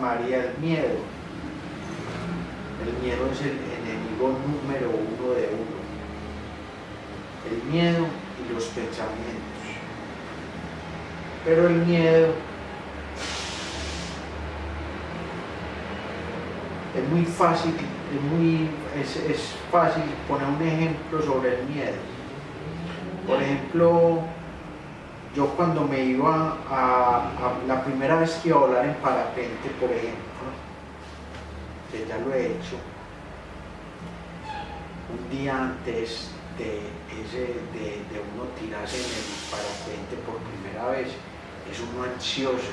María, el miedo. El miedo es el enemigo número uno de uno. El miedo y los pensamientos. Pero el miedo es muy fácil, es muy es, es fácil poner un ejemplo sobre el miedo. Por ejemplo, yo cuando me iba a, la primera vez que iba a volar en parapente, por ejemplo, ya lo he hecho, un día antes de, uno tirarse en el parapente por primera vez, es uno ansioso.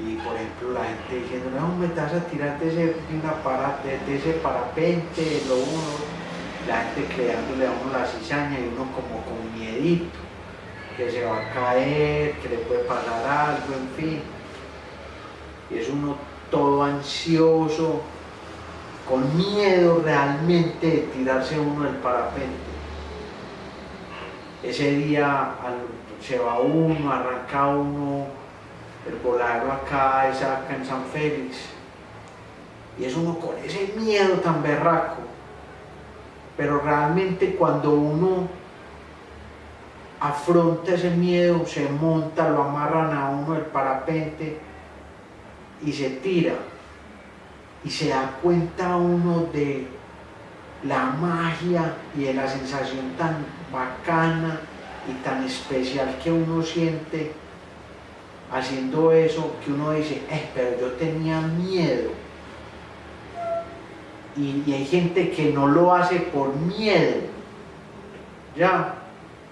Y por ejemplo la gente diciendo, no, me vas a tirar de ese, de ese parapente, lo uno, la gente creándole a uno la cizaña y uno como con miedito que se va a caer, que le puede pasar algo, en fin. Y es uno todo ansioso, con miedo realmente de tirarse uno del parapente. Ese día se va uno, arranca uno, el voladero acá es acá en San Félix. Y es uno con ese miedo tan berraco. Pero realmente cuando uno afronta ese miedo, se monta, lo amarran a uno del parapente y se tira. Y se da cuenta uno de la magia y de la sensación tan bacana y tan especial que uno siente haciendo eso, que uno dice, eh, pero yo tenía miedo. Y, y hay gente que no lo hace por miedo. Ya,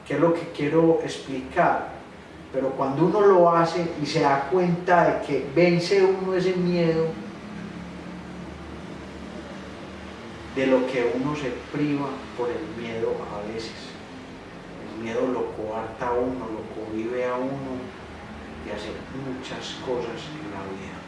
que es lo que quiero explicar. Pero cuando uno lo hace y se da cuenta de que vence uno ese miedo, de lo que uno se priva por el miedo a veces. El miedo lo coarta a uno, lo cohibe a uno de hacer muchas cosas en la vida.